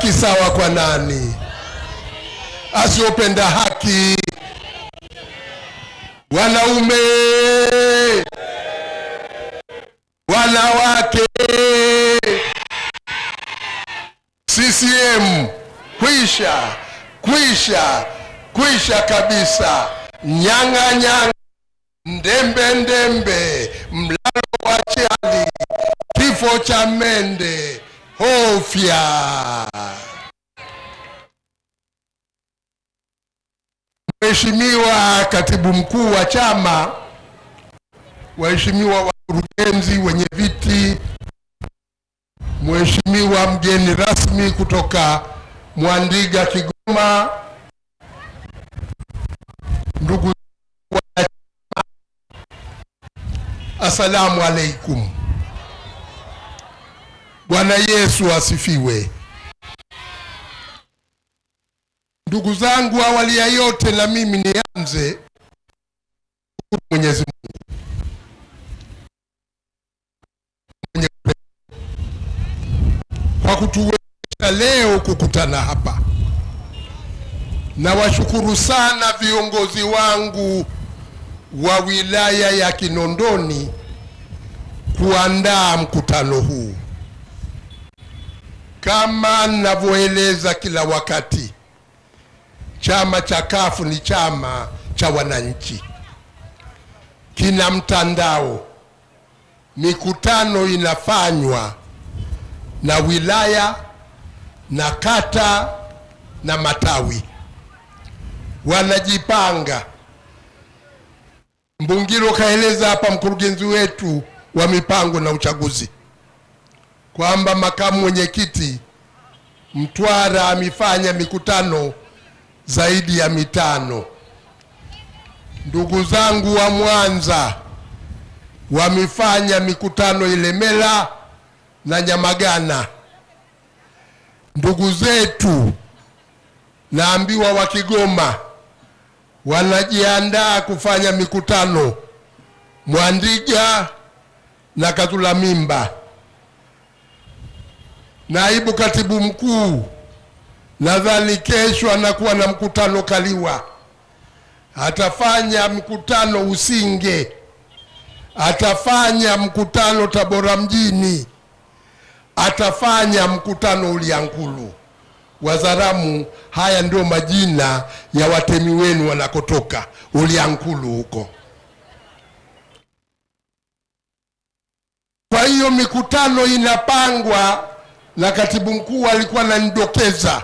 haki sawa kwa nani? Asiopenda haki. Wanaume, wanawake, CCM kwisha, kwisha, kwisha kabisa. Nyang'a nyang'a, ndembe ndembe, mlalo wa chali, kifo cha mende, hofya. Mheshimiwa katibu mkuu wa chama, waheshimiwa wakurugenzi, wenye viti, Mheshimiwa mgeni rasmi kutoka Mwandiga Kigoma, ndugu wa Asalamu alaikum. Bwana Yesu asifiwe. Ndugu zangu, awali ya yote na mimi nianze Mwenyezi Mungu kwa kutuwezesha leo kukutana hapa. Nawashukuru sana viongozi wangu wa wilaya ya Kinondoni kuandaa mkutano huu. Kama ninavyoeleza kila wakati, chama cha kafu ni chama cha wananchi, kina mtandao, mikutano inafanywa na wilaya na kata na matawi, wanajipanga. Mbungiro kaeleza hapa, mkurugenzi wetu wa mipango na uchaguzi, kwamba makamu mwenyekiti Mtwara amefanya mikutano zaidi ya mitano. Ndugu zangu wa Mwanza wamefanya mikutano Ilemela na Nyamagana. Ndugu zetu naambiwa wa Kigoma wanajiandaa kufanya mikutano Mwandiga na Katula Mimba. Naibu katibu mkuu nadhani kesho anakuwa na mkutano Kaliwa, atafanya mkutano Usinge, atafanya mkutano Tabora mjini, atafanya mkutano Uliankulu. Wazaramu, haya ndio majina ya watemi wenu wanakotoka Uliankulu huko. Kwa hiyo mikutano inapangwa, na katibu mkuu alikuwa ananidokeza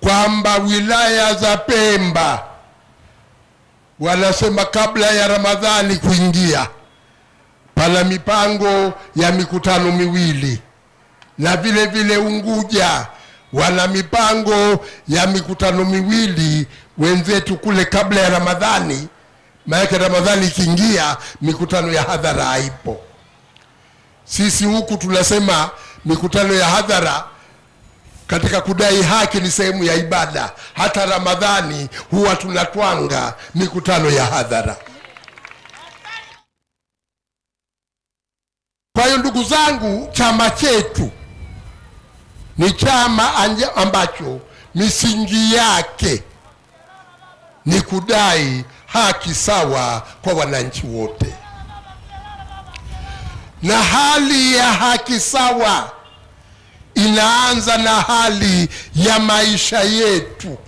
kwamba wilaya za Pemba wanasema kabla ya Ramadhani kuingia, pana mipango ya mikutano miwili, na vile vile Unguja wana mipango ya mikutano miwili wenzetu kule kabla ya Ramadhani. Maana Ramadhani ikiingia, mikutano ya hadhara haipo. Sisi huku tunasema mikutano ya hadhara katika kudai haki ni sehemu ya ibada. Hata Ramadhani huwa tunatwanga mikutano ya hadhara. Kwa hiyo ndugu zangu, chama chetu ni chama anja- ambacho misingi yake ni kudai haki sawa kwa wananchi wote, na hali ya haki sawa inaanza na hali ya maisha yetu.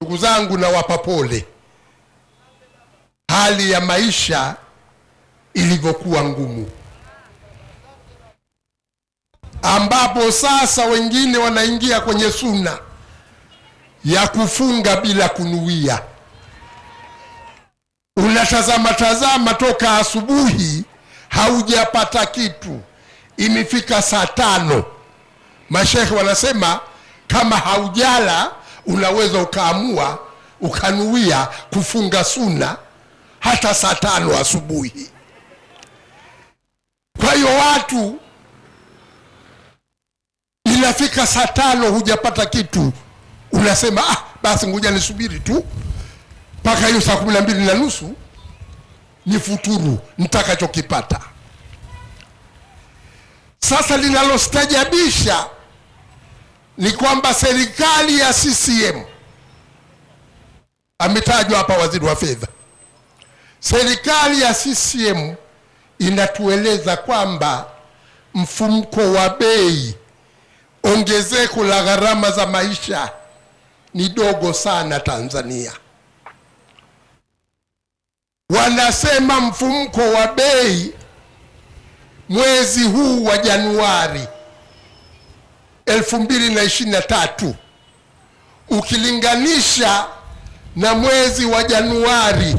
Ndugu zangu, nawapa pole hali ya maisha ilivyokuwa ngumu, ambapo sasa wengine wanaingia kwenye suna ya kufunga bila kunuia. Unatazama tazama toka asubuhi haujapata kitu, imefika saa tano. Mashekhe wanasema kama haujala unaweza ukaamua ukanuia kufunga suna hata saa tano asubuhi. Kwa hiyo watu, inafika saa tano hujapata kitu, unasema ah, basi ngoja nisubiri tu mpaka hiyo saa kumi na mbili na nusu ni futuru nitakachokipata. Sasa linalostajabisha ni kwamba serikali ya CCM ametajwa hapa waziri wa fedha. Serikali ya CCM inatueleza kwamba mfumko wa bei, ongezeko la gharama za maisha ni dogo sana Tanzania. Wanasema mfumko wa bei mwezi huu wa Januari 2023 ukilinganisha na mwezi wa Januari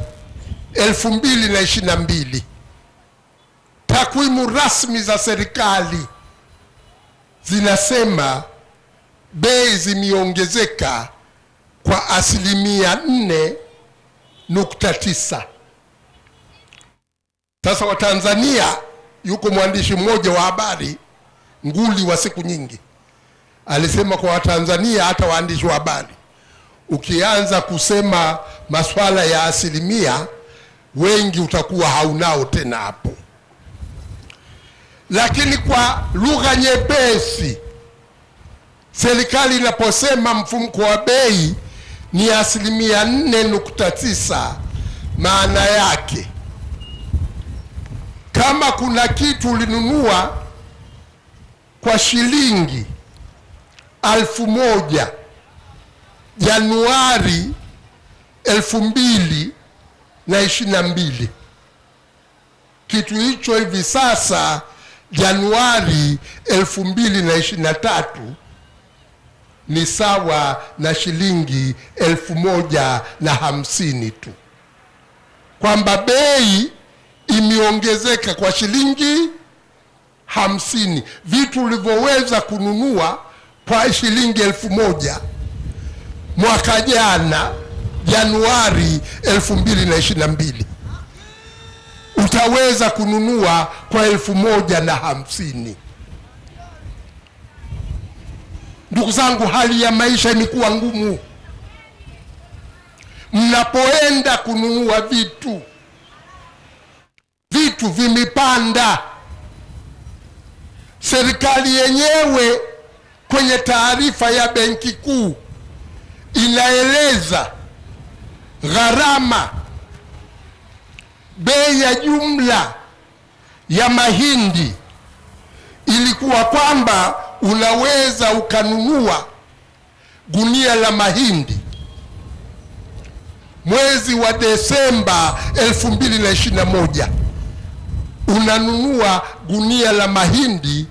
2022, takwimu rasmi za serikali zinasema bei zimeongezeka kwa asilimia 4.9. Sasa Watanzania, yuko mwandishi mmoja wa habari nguli wa siku nyingi alisema kwa Watanzania, hata waandishi wa habari, ukianza kusema masuala ya asilimia, wengi utakuwa haunao tena hapo. Lakini kwa lugha nyepesi, serikali inaposema mfumko wa bei ni asilimia 4.9, maana yake kama kuna kitu ulinunua kwa shilingi alfu moja Januari elfu mbili na ishirini na mbili. Kitu hicho hivi sasa Januari elfu mbili na ishirini na tatu ni sawa na shilingi elfu moja na hamsini tu, kwamba bei imeongezeka kwa shilingi hamsini. Vitu ulivyoweza kununua kwa shilingi elfu moja mwaka jana Januari elfu mbili na ishirini na mbili utaweza kununua kwa elfu moja na hamsini. Ndugu zangu, hali ya maisha imekuwa ngumu. Mnapoenda kununua vitu, vitu vimepanda. Serikali yenyewe kwenye taarifa ya Benki Kuu inaeleza gharama, bei ya jumla ya mahindi ilikuwa kwamba unaweza ukanunua gunia la mahindi mwezi wa Desemba 2021 unanunua gunia la mahindi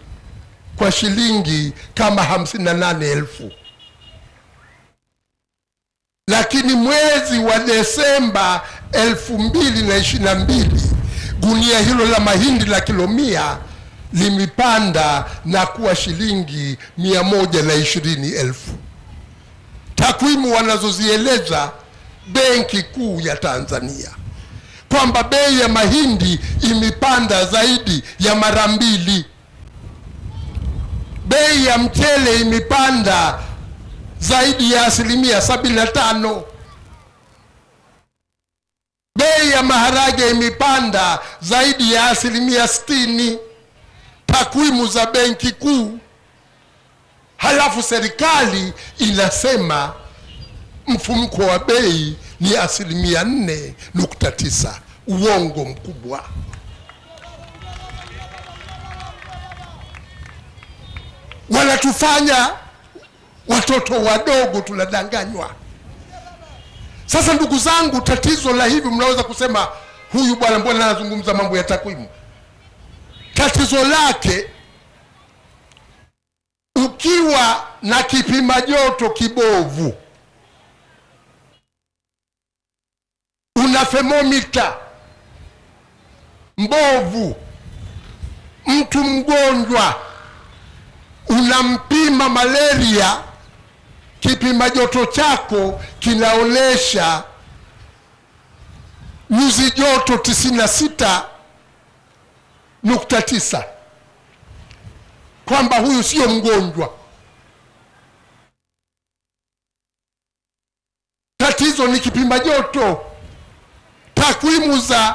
kwa shilingi kama hamsini na nane elfu lakini mwezi wa Desemba elfu mbili na ishirini na mbili gunia hilo la mahindi la kilomia limepanda na kuwa shilingi mia moja na ishirini elfu. Takwimu wanazozieleza Benki Kuu ya Tanzania kwamba bei ya mahindi imepanda zaidi ya mara mbili. Bei ya mchele imepanda zaidi ya asilimia sabini na tano. Bei ya maharage imepanda zaidi ya asilimia sitini. Takwimu za Benki Kuu. Halafu serikali inasema mfumko wa bei ni asilimia nne nukta tisa. Uongo mkubwa. Wanatufanya watoto wadogo tunadanganywa. Sasa ndugu zangu, tatizo la hivi, mnaweza kusema huyu bwana mbona anazungumza mambo ya takwimu? Tatizo lake ukiwa na kipima joto kibovu, una thermomita mbovu, mtu mgonjwa. Unampima malaria, kipima joto chako kinaonyesha nyuzi joto tisini na sita nukta tisa. Kwamba huyu sio mgonjwa. Tatizo ni kipima joto. Takwimu za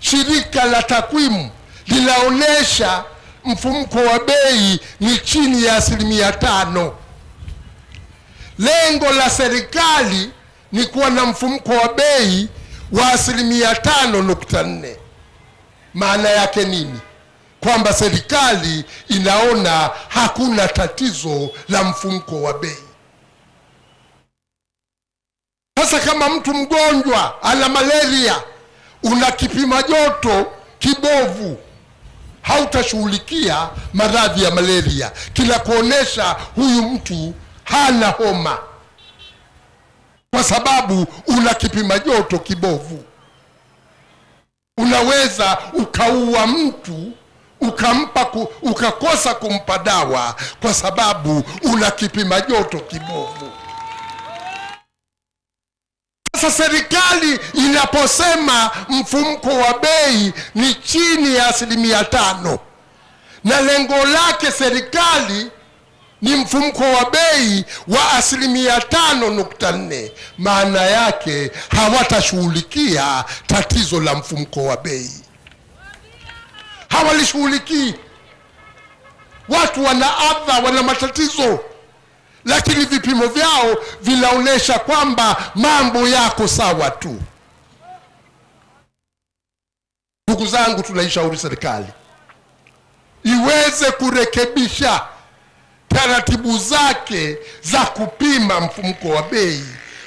shirika la takwimu linaonyesha mfumko wa bei ni chini ya asilimia tano. Lengo la serikali ni kuwa na mfumko wa bei wa asilimia tano nukta nne. Maana yake nini? Kwamba serikali inaona hakuna tatizo la mfumko wa bei. Sasa kama mtu mgonjwa ana malaria, una kipima joto kibovu, hautashughulikia maradhi ya malaria, kila kuonesha huyu mtu hana homa, kwa sababu una kipima joto kibovu. Unaweza ukaua mtu ukampa ku, ukakosa kumpa dawa kwa sababu una kipima joto kibovu. Sasa serikali inaposema mfumko wa bei ni chini ya asilimia tano. Na lengo lake serikali ni mfumko wa bei wa asilimia tano nukta nne, maana yake hawatashughulikia tatizo la mfumko wa bei, hawalishughulikii. Watu wana adha, wana matatizo lakini vipimo vyao vinaonyesha kwamba mambo yako sawa tu. Ndugu zangu, tunaishauri serikali iweze kurekebisha taratibu zake za kupima mfumuko wa bei,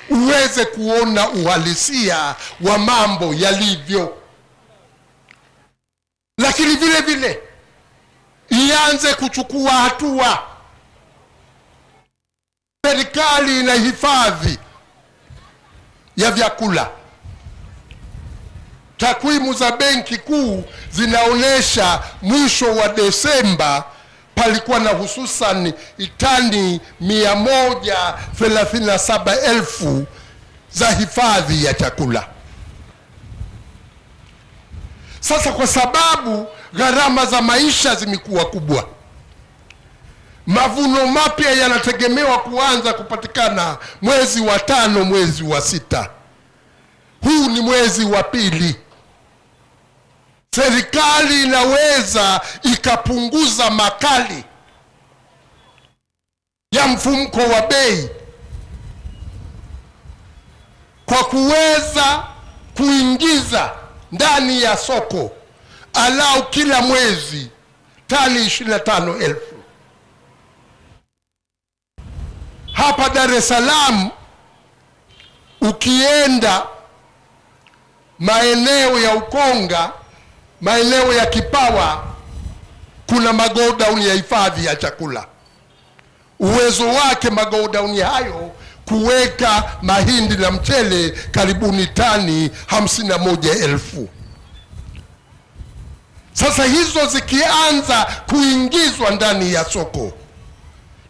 uweze kuona uhalisia wa mambo yalivyo, lakini vile vile ianze kuchukua hatua serikali ina hifadhi ya vyakula. Takwimu za Benki Kuu zinaonyesha mwisho wa Desemba palikuwa na hususan tani mia moja thelathini na saba elfu za hifadhi ya chakula. Sasa kwa sababu gharama za maisha zimekuwa kubwa Mavuno mapya yanategemewa kuanza kupatikana mwezi wa tano, mwezi wa sita. Huu ni mwezi wa pili. Serikali inaweza ikapunguza makali ya mfumko wa bei kwa kuweza kuingiza ndani ya soko alau kila mwezi tani 25,000 Hapa Dar es Salaam ukienda maeneo ya Ukonga, maeneo ya Kipawa, kuna magodown ya hifadhi ya chakula. Uwezo wake magodown hayo kuweka mahindi na mchele karibuni tani hamsini na moja elfu. Sasa hizo zikianza kuingizwa ndani ya soko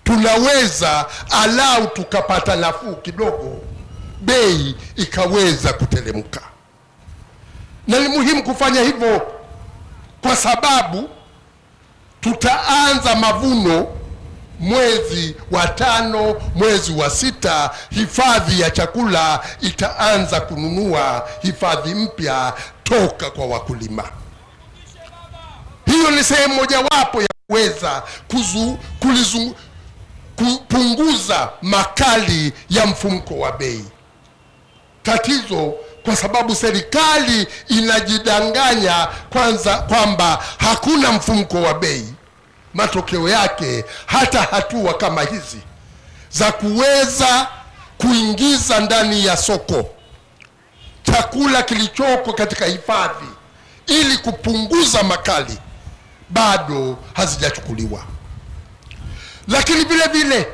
tunaweza alau tukapata nafuu kidogo, bei ikaweza kuteremka. Na ni muhimu kufanya hivyo kwa sababu tutaanza mavuno mwezi wa tano, mwezi wa sita, hifadhi ya chakula itaanza kununua hifadhi mpya toka kwa wakulima. Hiyo ni sehemu mojawapo ya kuweza kuzu, kulizu, kupunguza makali ya mfumko wa bei. Tatizo kwa sababu serikali inajidanganya kwanza kwamba hakuna mfumko wa bei. Matokeo yake hata hatua kama hizi za kuweza kuingiza ndani ya soko chakula kilichoko katika hifadhi ili kupunguza makali bado hazijachukuliwa lakini vile vile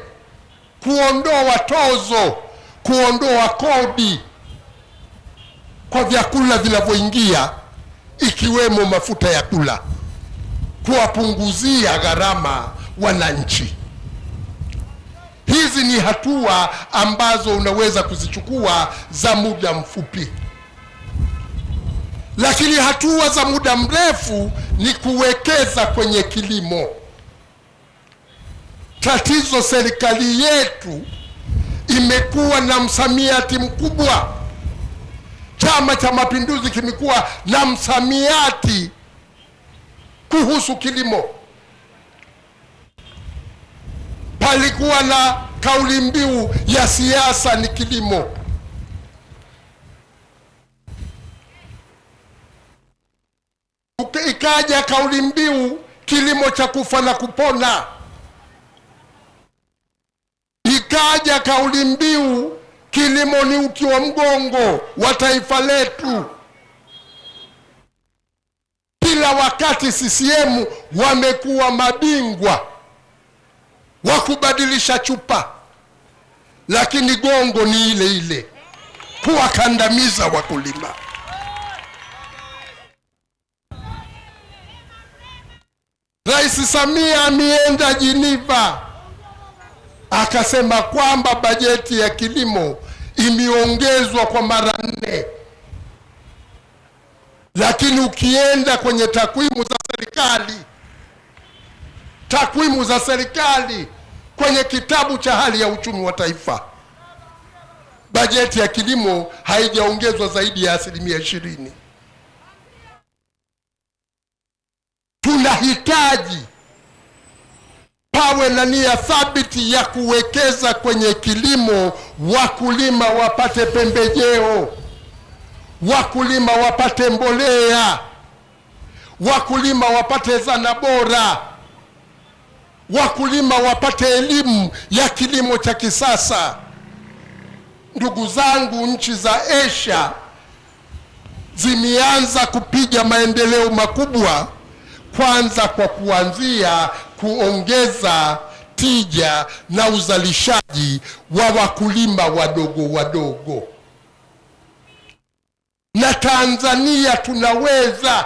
kuondoa tozo, kuondoa kodi kwa vyakula vinavyoingia ikiwemo mafuta ya kula, kuwapunguzia gharama wananchi. Hizi ni hatua ambazo unaweza kuzichukua za muda mfupi, lakini hatua za muda mrefu ni kuwekeza kwenye kilimo. Tatizo serikali yetu imekuwa na msamiati mkubwa. Chama cha Mapinduzi kimekuwa na msamiati kuhusu kilimo. Palikuwa na kauli mbiu ya siasa ni kilimo. Ikaja kauli mbiu kilimo cha kufa na kupona. Ikaja kauli mbiu kilimo ni uti wa mgongo wa taifa letu. Kila wakati CCM wamekuwa mabingwa wa kubadilisha chupa, lakini gongo ni ile ile, kuwakandamiza wakulima. Rais Samia ameenda Jiniva akasema kwamba bajeti ya kilimo imeongezwa kwa mara nne, lakini ukienda kwenye takwimu za serikali takwimu za serikali kwenye kitabu cha hali ya uchumi wa taifa, bajeti ya kilimo haijaongezwa zaidi ya asilimia ishirini. Tunahitaji pawe na nia thabiti ya kuwekeza kwenye kilimo, wakulima wapate pembejeo, wakulima wapate mbolea, wakulima wapate zana bora, wakulima wapate elimu ya kilimo cha kisasa. Ndugu zangu, nchi za Asia zimeanza kupiga maendeleo makubwa, kwanza kwa kuanzia kuongeza tija na uzalishaji wa wakulima wadogo wadogo, na Tanzania tunaweza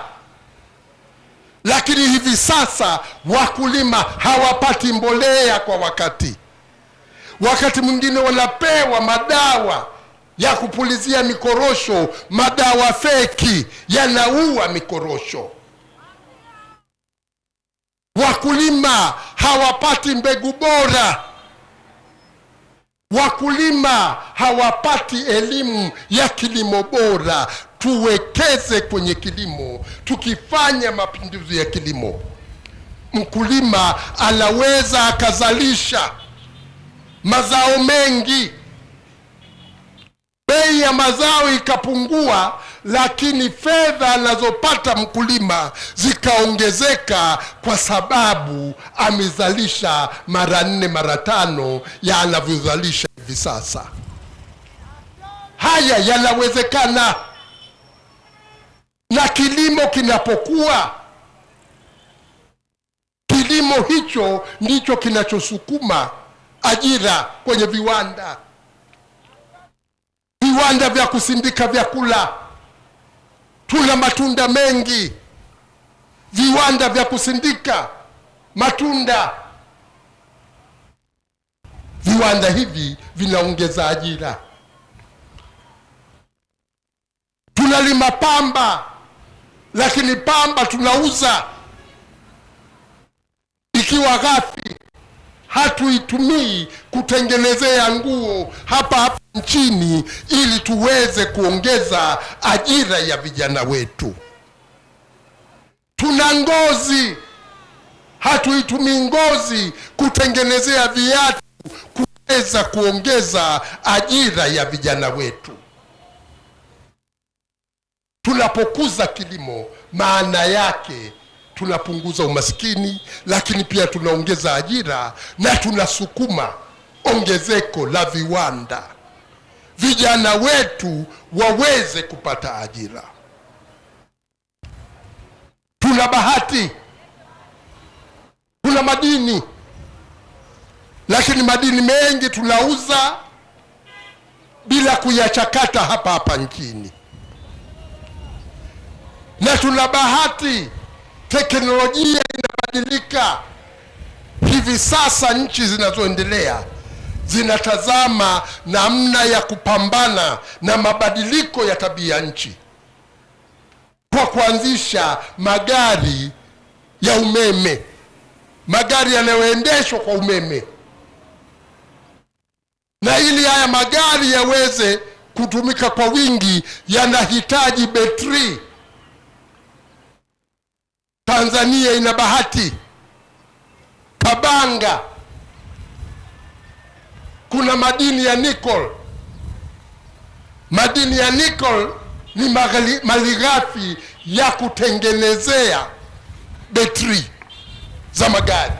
lakini hivi sasa wakulima hawapati mbolea kwa wakati. Wakati mwingine wanapewa madawa ya kupulizia mikorosho, madawa feki yanaua mikorosho. Wakulima hawapati mbegu bora, wakulima hawapati elimu ya kilimo bora. Tuwekeze kwenye kilimo. Tukifanya mapinduzi ya kilimo, mkulima anaweza akazalisha mazao mengi, bei ya mazao ikapungua, lakini fedha anazopata mkulima zikaongezeka, kwa sababu amezalisha mara nne mara tano ya anavyozalisha hivi sasa. Haya yanawezekana na kilimo kinapokuwa, kilimo hicho ndicho kinachosukuma ajira kwenye viwanda, viwanda vya kusindika vyakula. Tuna matunda mengi, viwanda vya kusindika matunda. Viwanda hivi vinaongeza ajira. Tunalima pamba lakini pamba tunauza ikiwa ghafi, hatuitumii kutengenezea nguo hapa hapa nchini ili tuweze kuongeza ajira ya vijana wetu. Tuna ngozi, hatuitumii ngozi kutengenezea viatu kuweza kuongeza ajira ya vijana wetu. Tunapokuza kilimo, maana yake tunapunguza umaskini, lakini pia tunaongeza ajira na tunasukuma ongezeko la viwanda, vijana wetu waweze kupata ajira. Tuna bahati, tuna madini, lakini madini mengi tunauza bila kuyachakata hapa hapa nchini. Na tuna bahati, teknolojia inabadilika. Hivi sasa nchi zinazoendelea zinatazama namna ya kupambana na mabadiliko ya tabia nchi kwa kuanzisha magari ya umeme, magari yanayoendeshwa kwa umeme, na ili haya magari yaweze kutumika kwa wingi yanahitaji betri. Tanzania ina bahati. Kabanga kuna madini ya nickel. Madini ya nickel ni malighafi ya kutengenezea betri za magari.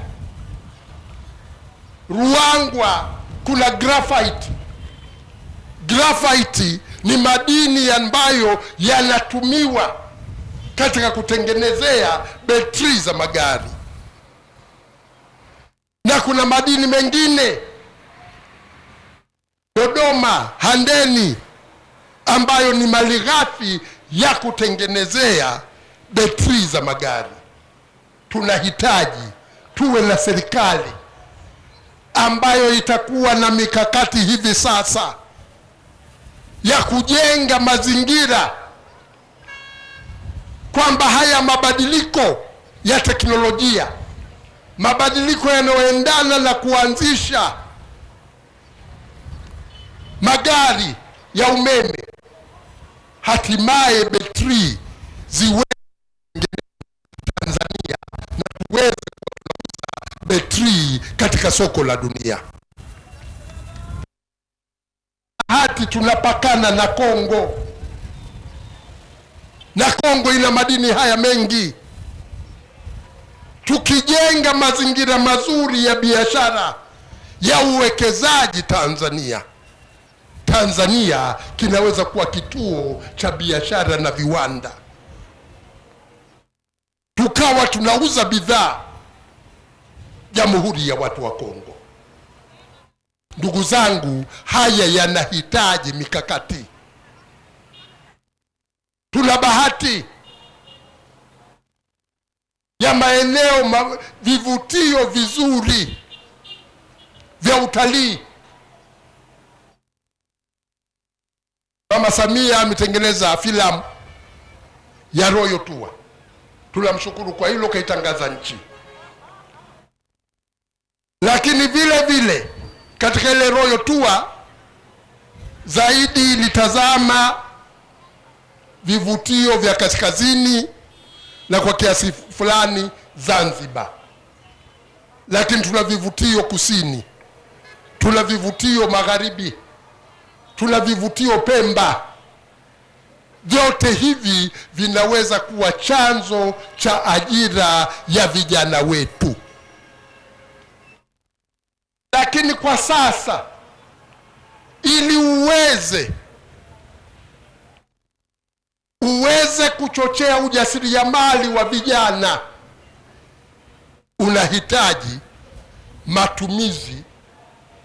Ruangwa kuna graphite. Graphite ni madini ambayo yanatumiwa katika kutengenezea betri za magari, na kuna madini mengine Dodoma, Handeni, ambayo ni malighafi ya kutengenezea betri za magari. Tunahitaji tuwe na serikali ambayo itakuwa na mikakati hivi sasa ya kujenga mazingira kwamba haya mabadiliko ya teknolojia, mabadiliko yanayoendana na kuanzisha magari ya umeme, hatimaye betri ziwe Tanzania na tuweze kuuza betri katika soko la dunia. Hati tunapakana na Kongo na Kongo ina madini haya mengi. Tukijenga mazingira mazuri ya biashara ya uwekezaji Tanzania, Tanzania kinaweza kuwa kituo cha biashara na viwanda, tukawa tunauza bidhaa Jamhuri ya watu wa Kongo. Ndugu zangu, haya yanahitaji mikakati. Tuna bahati ya maeneo ma, vivutio vizuri vya utalii. Mama Samia ametengeneza filamu ya Royal Tour, tunamshukuru kwa hilo, kaitangaza nchi. Lakini vile vile katika ile Royal Tour zaidi ilitazama vivutio vya kaskazini na kwa kiasi fulani Zanzibar, lakini tuna vivutio kusini, tuna vivutio magharibi, tuna vivutio Pemba. Vyote hivi vinaweza kuwa chanzo cha ajira ya vijana wetu, lakini kwa sasa ili uweze uweze kuchochea ujasiriamali wa vijana, unahitaji matumizi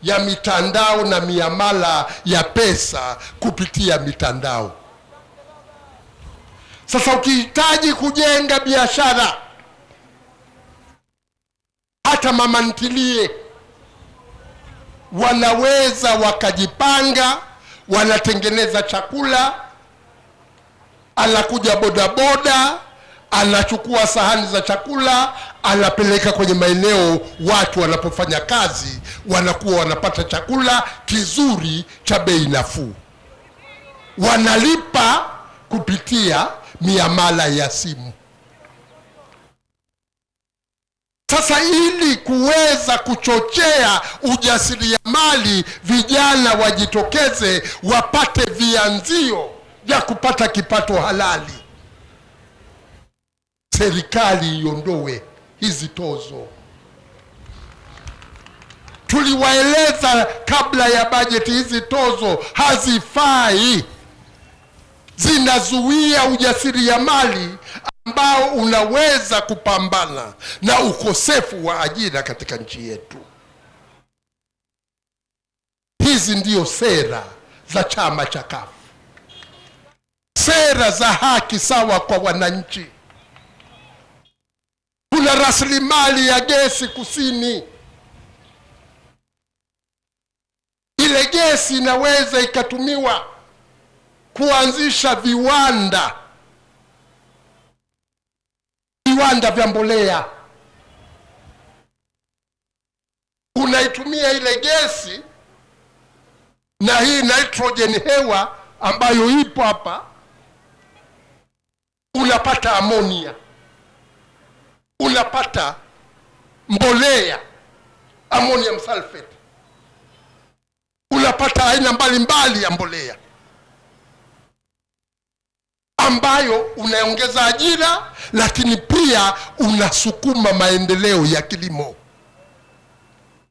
ya mitandao na miamala ya pesa kupitia mitandao. Sasa ukihitaji kujenga biashara, hata mama ntilie wanaweza wakajipanga, wanatengeneza chakula anakuja bodaboda anachukua sahani za chakula anapeleka kwenye maeneo watu wanapofanya kazi, wanakuwa wanapata chakula kizuri cha bei nafuu, wanalipa kupitia miamala ya simu. Sasa ili kuweza kuchochea ujasiriamali, vijana wajitokeze, wapate vianzio vya kupata kipato halali. Serikali iondoe hizi tozo. Tuliwaeleza kabla ya bajeti, hizi tozo hazifai, zinazuia ujasiriamali ambao unaweza kupambana na ukosefu wa ajira katika nchi yetu. Hizi ndio sera za chama cha CUF sera za haki sawa kwa wananchi. Kuna rasilimali ya gesi kusini, ile gesi inaweza ikatumiwa kuanzisha viwanda, viwanda vya mbolea. Unaitumia ile gesi na hii nitrogen hewa ambayo ipo hapa unapata amonia, unapata mbolea ammonium sulfate. unapata aina mbalimbali ya mbolea ambayo unaongeza ajira, lakini pia unasukuma maendeleo ya kilimo.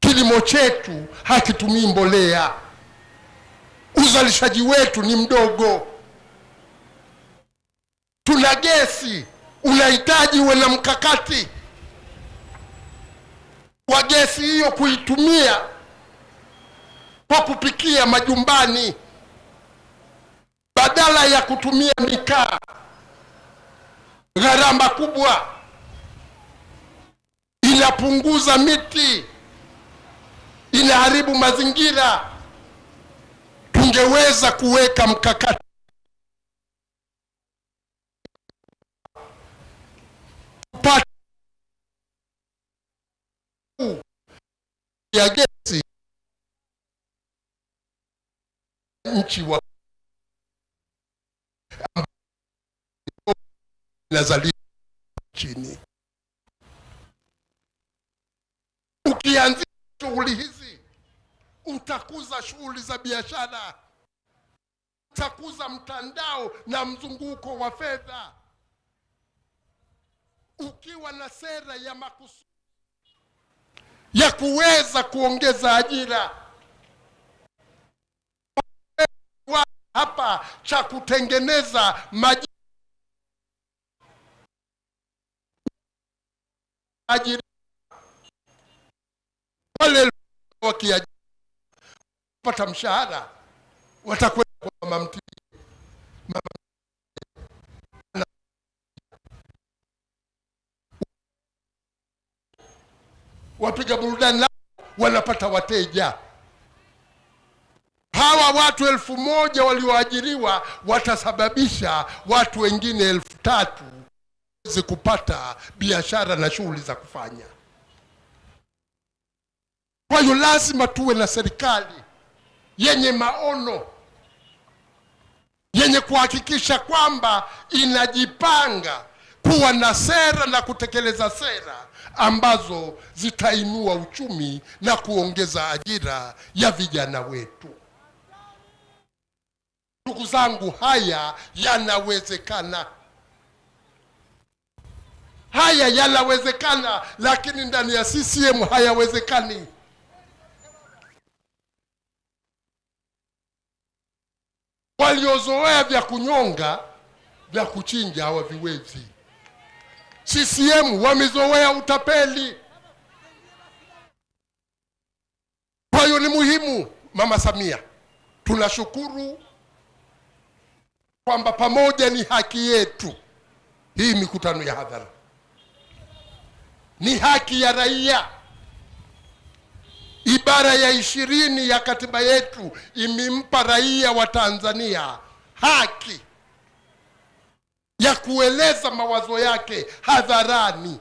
Kilimo chetu hakitumii mbolea, uzalishaji wetu ni mdogo. Tuna gesi, unahitaji uwe na mkakati wa gesi hiyo kuitumia kwa kupikia majumbani badala ya kutumia mikaa, gharama kubwa, inapunguza miti, inaharibu mazingira. Tungeweza kuweka mkakati kupata ya gesi nchi wa inazalisha chini. Ukianzia shughuli hizi, utakuza shughuli za biashara, utakuza mtandao na mzunguko wa fedha. Ukiwa na sera ya makusudi ya kuweza kuongeza ajira. Hapa cha kutengeneza maji ajira. Mshahara watakwenda kwa mama wapiga burudani nao wanapata wateja hawa watu elfu moja walioajiriwa watasababisha watu wengine elfu tatu waweze kupata biashara na shughuli za kufanya. Kwa hiyo lazima tuwe na serikali yenye maono, yenye kuhakikisha kwamba inajipanga kuwa na sera na kutekeleza sera ambazo zitainua uchumi na kuongeza ajira ya vijana wetu. Ndugu zangu, haya yanawezekana, haya yanawezekana, lakini ndani ya CCM hayawezekani. Waliozoea vya kunyonga, vya kuchinja hawaviwezi. CCM wamezoea utapeli. Kwa hiyo ni muhimu, Mama Samia, tunashukuru kwamba pamoja ni haki yetu hii mikutano ya hadhara, ni haki ya raia. Ibara ya ishirini ya katiba yetu imempa raia wa Tanzania haki ya kueleza mawazo yake hadharani.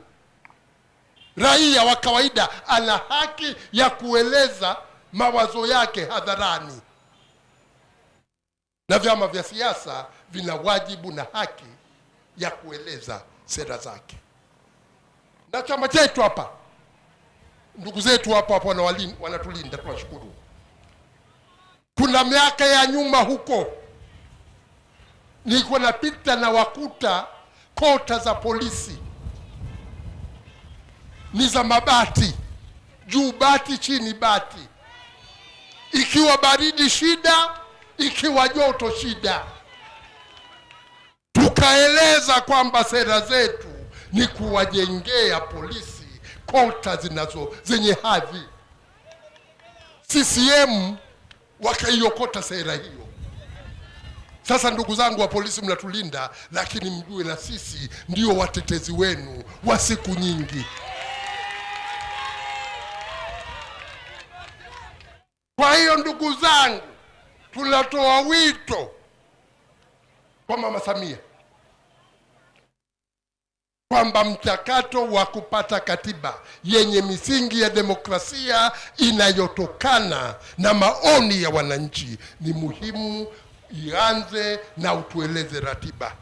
Raia wa kawaida ana haki ya kueleza mawazo yake hadharani, na vyama vya siasa vina wajibu na haki ya kueleza sera zake. Na chama chetu hapa, ndugu zetu hapa hapa wanatulinda, tunashukuru. Kuna miaka ya nyuma huko nilikuwa napita na wakuta kota za polisi ni za mabati, juu bati, chini bati, ikiwa baridi shida, ikiwa joto shida. Tukaeleza kwamba sera zetu ni kuwajengea polisi kota zinazo zenye hadhi. CCM wakaiokota sera hiyo. Sasa ndugu zangu wa polisi, mnatulinda, lakini mjue na sisi ndio watetezi wenu wa siku nyingi. Kwa hiyo ndugu zangu, tunatoa wito kwa Mama Samia kwamba mchakato wa kupata katiba yenye misingi ya demokrasia inayotokana na maoni ya wananchi ni muhimu, ianze na utueleze ratiba,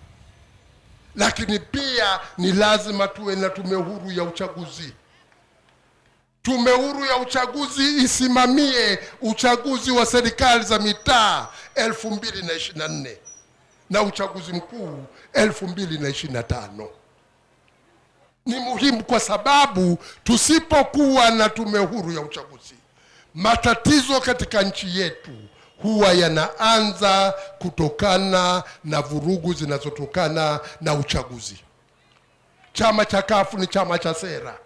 lakini pia ni lazima tuwe na tume huru ya uchaguzi Tume huru ya uchaguzi isimamie uchaguzi wa serikali za mitaa 2024 na uchaguzi mkuu 2025. Ni muhimu kwa sababu tusipokuwa na tume huru ya uchaguzi, matatizo katika nchi yetu huwa yanaanza kutokana na vurugu zinazotokana na uchaguzi. Chama cha kafu ni chama cha sera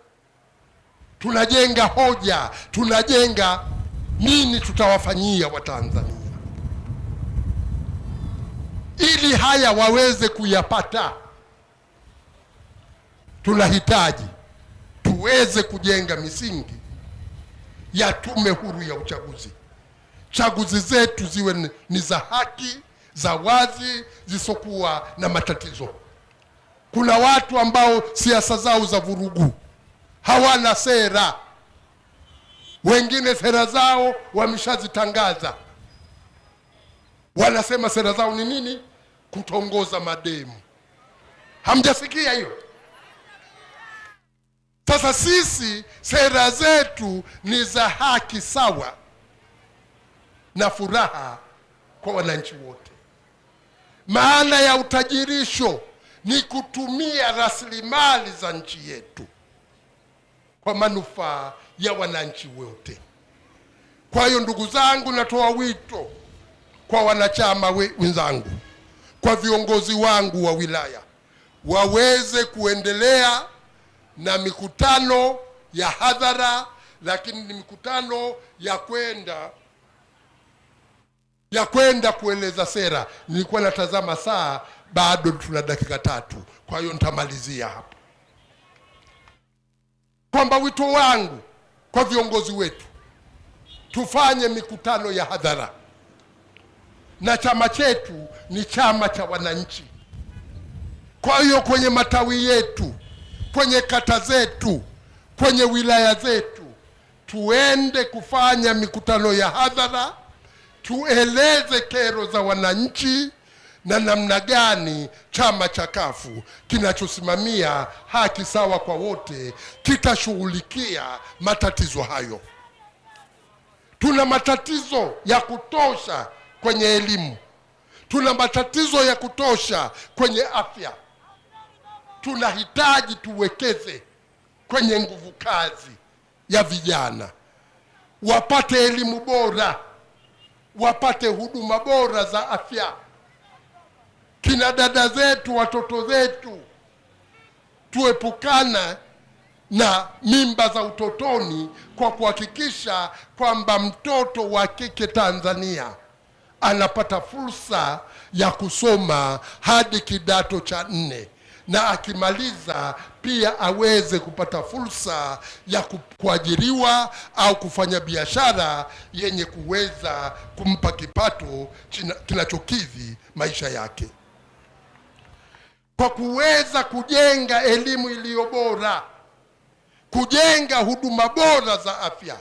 tunajenga hoja, tunajenga nini tutawafanyia Watanzania ili haya waweze kuyapata. Tunahitaji tuweze kujenga misingi ya tume huru ya uchaguzi. Chaguzi zetu ziwe ni za haki, za wazi, zisokuwa na matatizo. Kuna watu ambao siasa zao za vurugu hawana sera. Wengine sera zao wameshazitangaza, wanasema sera zao ni nini? Kutongoza mademu. Hamjasikia hiyo? Sasa sisi sera zetu ni za haki sawa na furaha kwa wananchi wote. Maana ya utajirisho ni kutumia rasilimali za nchi yetu kwa manufaa ya wananchi wote. Kwa hiyo ndugu zangu, natoa wito kwa wanachama wenzangu, kwa viongozi wangu wa wilaya waweze kuendelea na mikutano ya hadhara, lakini ni mikutano ya kwenda ya kwenda kueleza sera. Nilikuwa natazama saa, bado tuna dakika tatu, kwa hiyo nitamalizia hapo kwamba wito wangu kwa viongozi wetu tufanye mikutano ya hadhara, na chama chetu ni chama cha wananchi. Kwa hiyo kwenye matawi yetu, kwenye kata zetu, kwenye wilaya zetu, tuende kufanya mikutano ya hadhara, tueleze kero za wananchi na namna gani chama cha kafu kinachosimamia haki sawa kwa wote kitashughulikia matatizo hayo. Tuna matatizo ya kutosha kwenye elimu, tuna matatizo ya kutosha kwenye afya. Tunahitaji tuwekeze kwenye nguvu kazi ya vijana, wapate elimu bora, wapate huduma bora za afya. Kina dada zetu, watoto zetu, tuepukana na mimba za utotoni kwa kuhakikisha kwamba mtoto wa kike Tanzania anapata fursa ya kusoma hadi kidato cha nne. Na akimaliza pia aweze kupata fursa ya kuajiriwa au kufanya biashara yenye kuweza kumpa kipato kinachokidhi maisha yake kwa kuweza kujenga elimu iliyo bora, kujenga huduma bora za afya.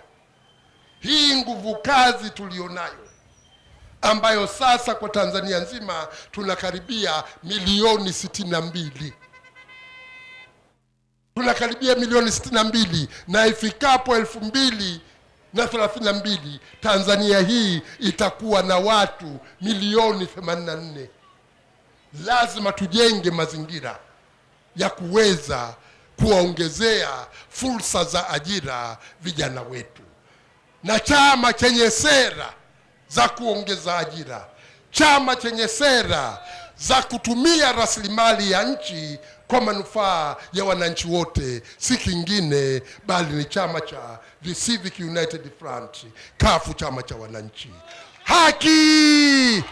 Hii nguvu kazi tuliyonayo ambayo sasa kwa Tanzania nzima tunakaribia milioni sitini na mbili tunakaribia milioni sitini na mbili na ifikapo elfu mbili na thelathini na mbili Tanzania hii itakuwa na watu milioni themanini na nne. Lazima tujenge mazingira ya kuweza kuwaongezea fursa za ajira vijana wetu, na chama chenye sera za kuongeza ajira, chama chenye sera za kutumia rasilimali ya nchi kwa manufaa ya wananchi wote, si kingine bali ni chama cha the Civic United Front, kafu chama cha wananchi. Haki!